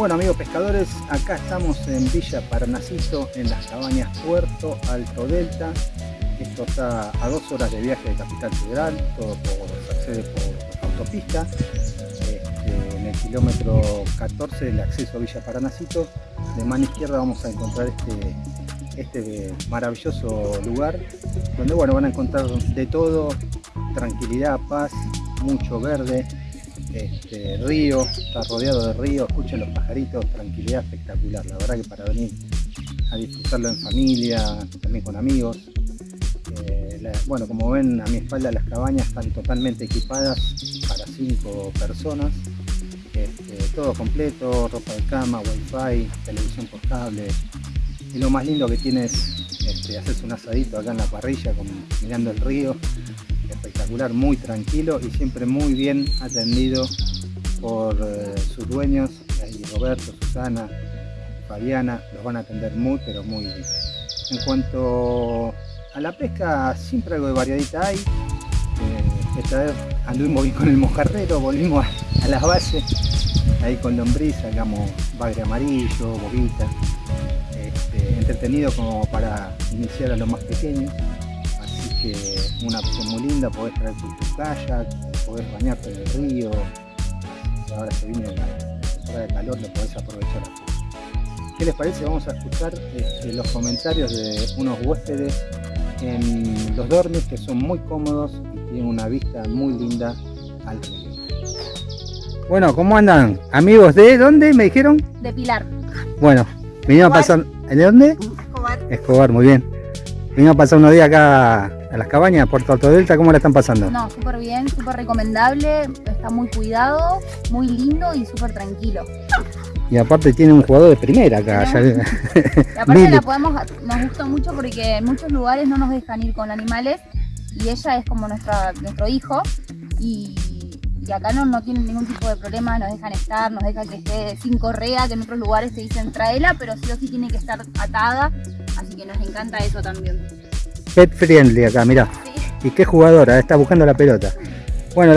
Bueno amigos pescadores, acá estamos en Villa Parnasito, en las cabañas Puerto Alto Delta. Esto está a dos horas de viaje de Capital Federal, todo por, se accede por autopista. Este, en el kilómetro 14 del acceso a Villa Paranacito, de mano izquierda vamos a encontrar este, este maravilloso lugar, donde bueno, van a encontrar de todo, tranquilidad, paz, mucho verde, este, río, está rodeado de río, escuchen los pajaritos, tranquilidad espectacular, la verdad que para venir a disfrutarlo en familia, también con amigos. Eh, bueno, como ven a mi espalda las cabañas están totalmente equipadas para cinco personas, este, todo completo, ropa de cama, wifi, televisión por cable, y lo más lindo que tiene es este, un asadito acá en la parrilla mirando el río muy tranquilo y siempre muy bien atendido por eh, sus dueños, Roberto, Susana, Fabiana, los van a atender muy pero muy bien. En cuanto a la pesca, siempre algo de variadita hay. Eh, esta vez anduvimos con el mojarrero, volvimos a, las bases, ahí con lombriz, sacamos bagre amarillo, bobita, este, entretenido como para iniciar a los más pequeños que una opción muy linda, podés traer tu, kayak, podés bañarte en el río, ahora se viene la temporada de calor, lo podés aprovechar ¿Qué les parece? Vamos a escuchar este, los comentarios de unos huéspedes en los dormis que son muy cómodos y tienen una vista muy linda al río. Bueno, ¿cómo andan? Amigos de dónde me dijeron? De Pilar. Bueno, venimos a pasar. ¿De dónde? Escobar. Escobar, muy bien. Venimos a pasar unos días acá a las cabañas Puerto Alto Delta, ¿cómo la están pasando? No, súper bien, súper recomendable, está muy cuidado, muy lindo y súper tranquilo. Y aparte tiene un jugador de primera acá. y aparte la podemos, nos gusta mucho porque en muchos lugares no nos dejan ir con animales y ella es como nuestra, nuestro hijo y, acá no, no tienen ningún tipo de problema, nos dejan estar, nos dejan que esté sin correa, que en otros lugares te dicen traela, pero sí o sí tiene que estar atada, así que nos encanta eso también. Pet friendly acá, mirá. Y qué jugadora, está buscando la pelota. Bueno,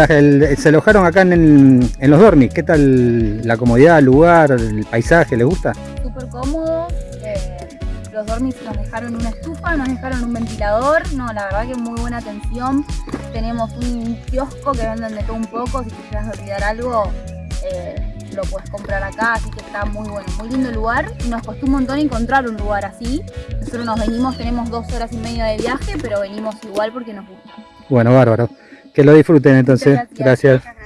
se alojaron acá en, los dormis. ¿Qué tal la comodidad, el lugar, el paisaje? ¿Les gusta? Súper cómodo. Eh, los dormis nos dejaron una estufa, nos dejaron un ventilador. No, la verdad que muy buena atención. Tenemos un kiosco que venden de todo un poco. Si te quieres olvidar algo, eh, lo puedes comprar acá, así que está muy bueno, muy lindo lugar. Nos costó un montón encontrar un lugar así. Nosotros nos venimos, tenemos dos horas y media de viaje, pero venimos igual porque nos gusta. Bueno, bárbaro. Que lo disfruten entonces. gracias. estos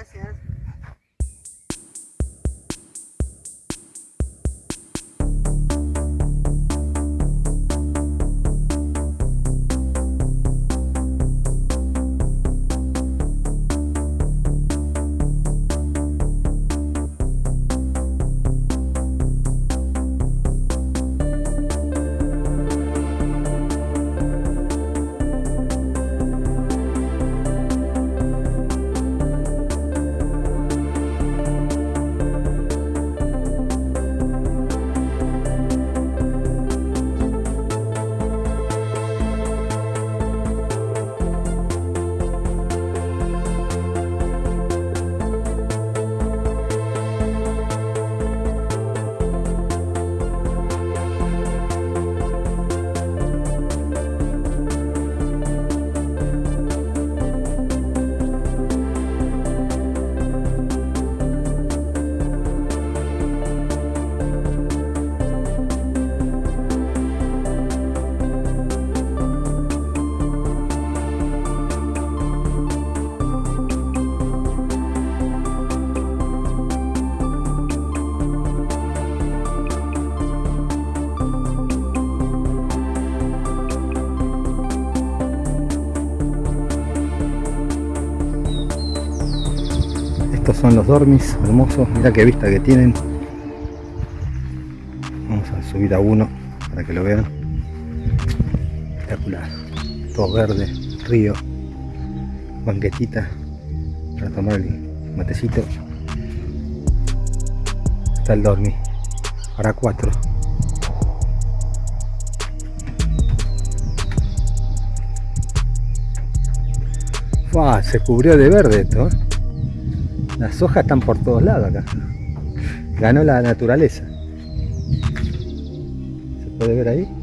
los dormis hermosos. Mira qué vista que tienen. Vamos a subir a uno para que lo vean. Espectacular. Todo verde río banquetita para tomar el matecito. Está el dormi. Para cuatro. Se cubrió de verde esto ¿eh? Las hojas están por todos lados acá. Ganó la naturaleza. ¿Se puede ver ahí?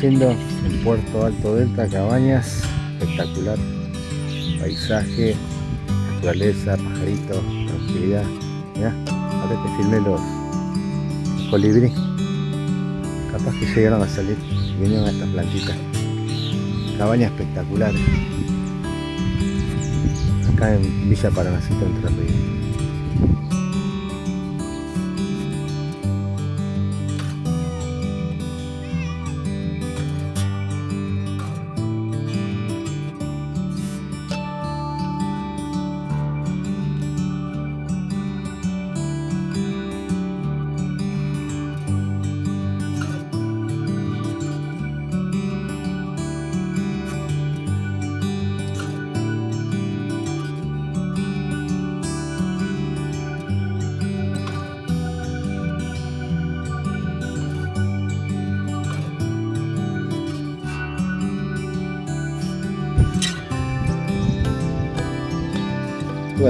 Amaneciendo en Puerto Alto Delta, Cabañas, espectacular, paisaje, naturaleza, pajaritos, tranquilidad. Mirá, ahora te filmé los, los colibrí. Capaz que llegaron a salir y vinieron a estas plantitas. Cabaña espectacular. Acá en Villa Paranacito, Entre Ríos.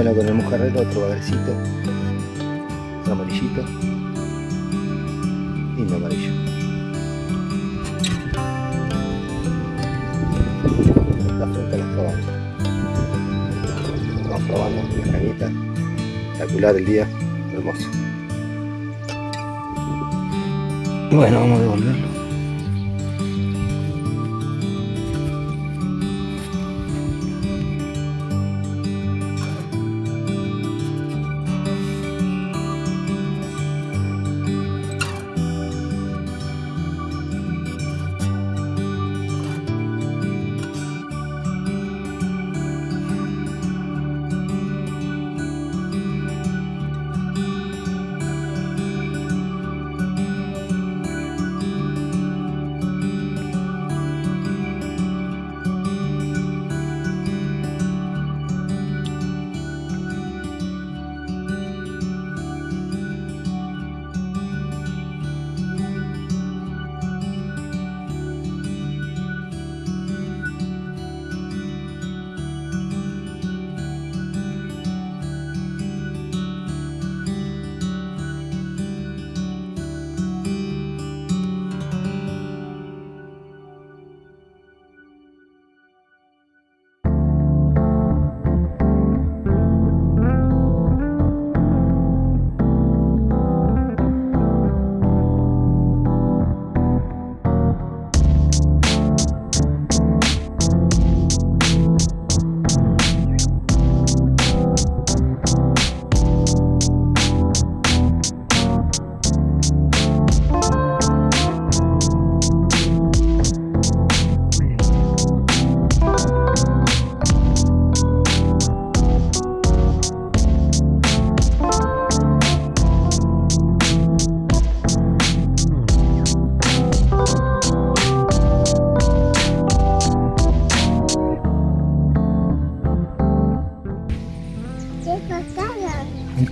Bueno, con el mojarrero otro bagrecito. Otro amarillito. Lindo amarillo. Está frente a las cabañas. Vamos probando la cañita. Espectacular el día. Hermoso. Bueno, vamos a devolverlo.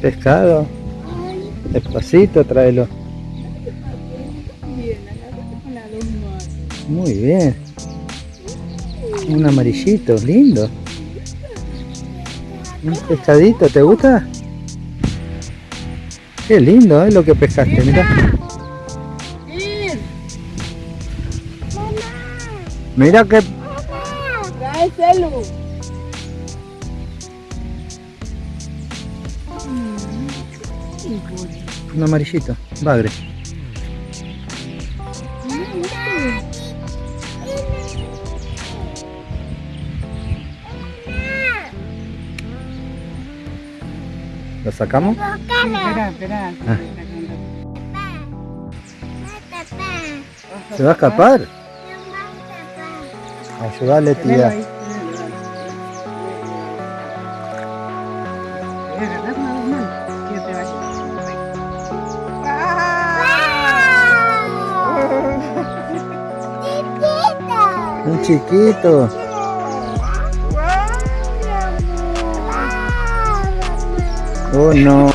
Pescado. Despacito, tráelo. Muy bien. Un amarillito, lindo. Un pescadito, ¿te gusta? Qué lindo, ¿eh? Lo que pescaste, mira. Mira que. Un amarillito, bagre. ¿Lo sacamos? Espera, espera. Ah. ¿Se va a escapar? Ayúdale, tía. Chiquito. Oh no.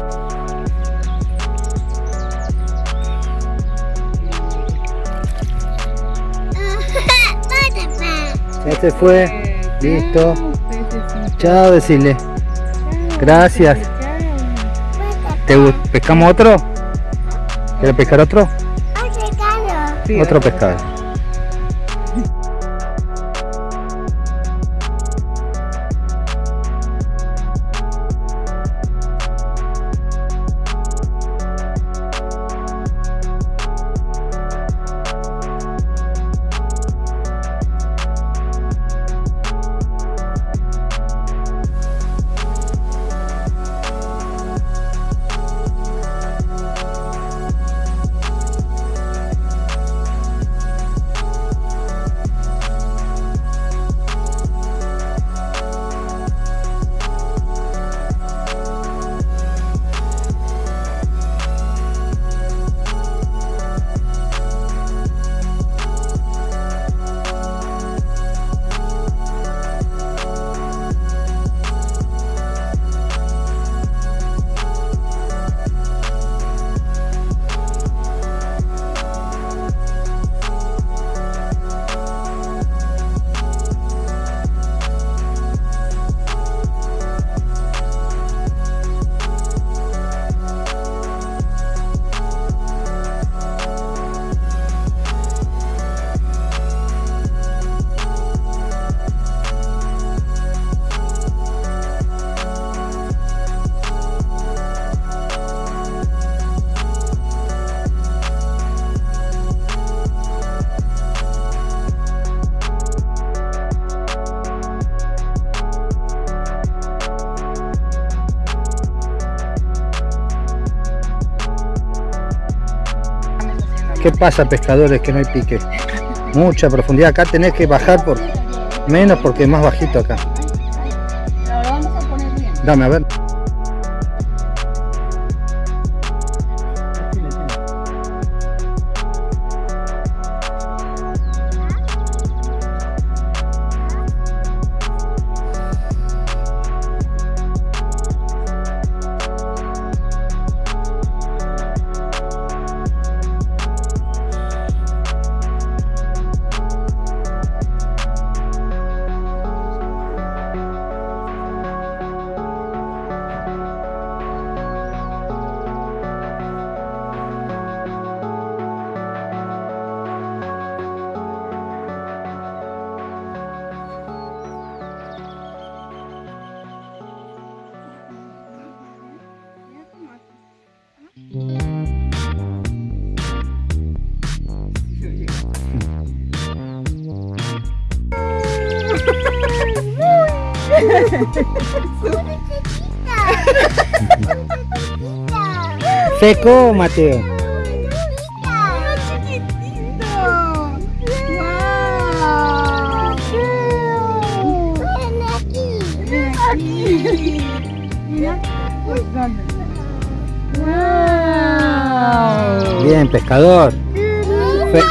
Ya se fue. Listo. Chao, decirle. Gracias. ¿Te pescamos otro? ¿Quieres pescar otro? Sí, Otro pescado. Pasa, pescadores, que no hay pique? Mucha profundidad. Acá tenés que bajar por menos porque es más bajito acá. Lo vamos a poner bien. Dame, a ver. Seco, Mateo. Bien, pescador. Fe-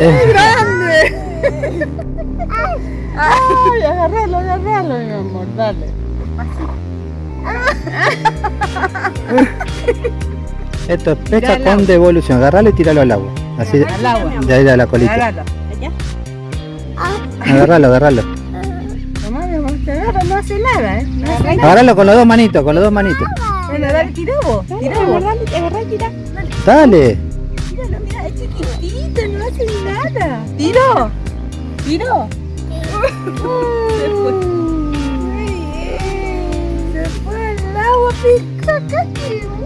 Eh, Ay, agarralo, agarralo, mi amor, dale. Esto es pesca con agua. devolución. Agarralo y tiralo al agua. Así de, Al agua. de ahí a la colita. Agárralo. Agarralo, agarralo. No, no hace nada, ¿eh? No hace nada. Agarralo con los dos manitos, con los dos manitos. Bueno, dale, tirá vos. Tirá vos. Agarrá, agarrá, tirá. Dale. Míralo, mira, es chiquitito, no hace nada. ¿Tiró? ¿Tiró? Se fue. Muy bien. Se fue al agua, pica, casi.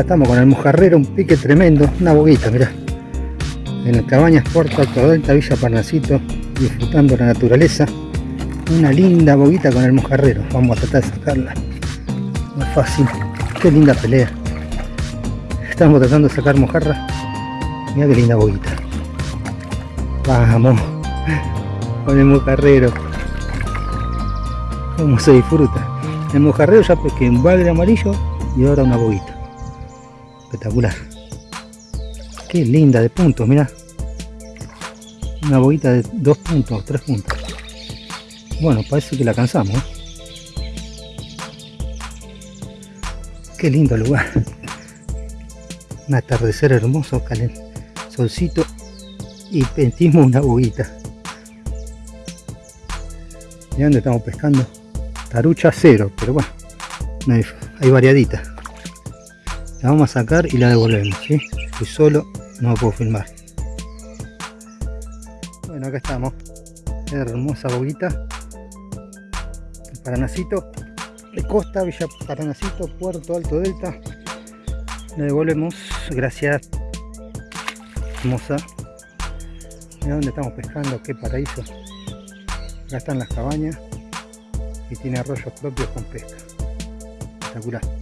Estamos con el mojarrero, un pique tremendo, una boguita, mirá. En las cabañas Puerto Alto Villa Parnasito, disfrutando la naturaleza. Una linda boguita con el mojarrero. Vamos a tratar de sacarla. No es fácil. Qué linda pelea. Estamos tratando de sacar mojarra. Mira qué linda boguita. Vamos. Con el mojarrero. Cómo se disfruta. El mojarrero ya pesqué un bagre amarillo y ahora una boguita. Espectacular. Qué linda de puntos, mira. Una boguita de dos puntos, tres puntos. Bueno, parece que la cansamos. ¿eh? Qué lindo lugar. Un atardecer hermoso, calen, solcito y pentimos una boguita. ¿Y dónde estamos pescando? Tarucha cero, pero bueno, no hay, hay variadita. La vamos a sacar y la devolvemos, ¿sí? Solo, no puedo filmar. Bueno, acá estamos. Hermosa boguita. Paranacito. De Costa, Villa Paranacito, Puerto Alto Delta. La devolvemos. Gracias. Hermosa. Mira dónde estamos pescando, qué paraíso. Acá están las cabañas y tiene arroyos propios con pesca. Espectacular.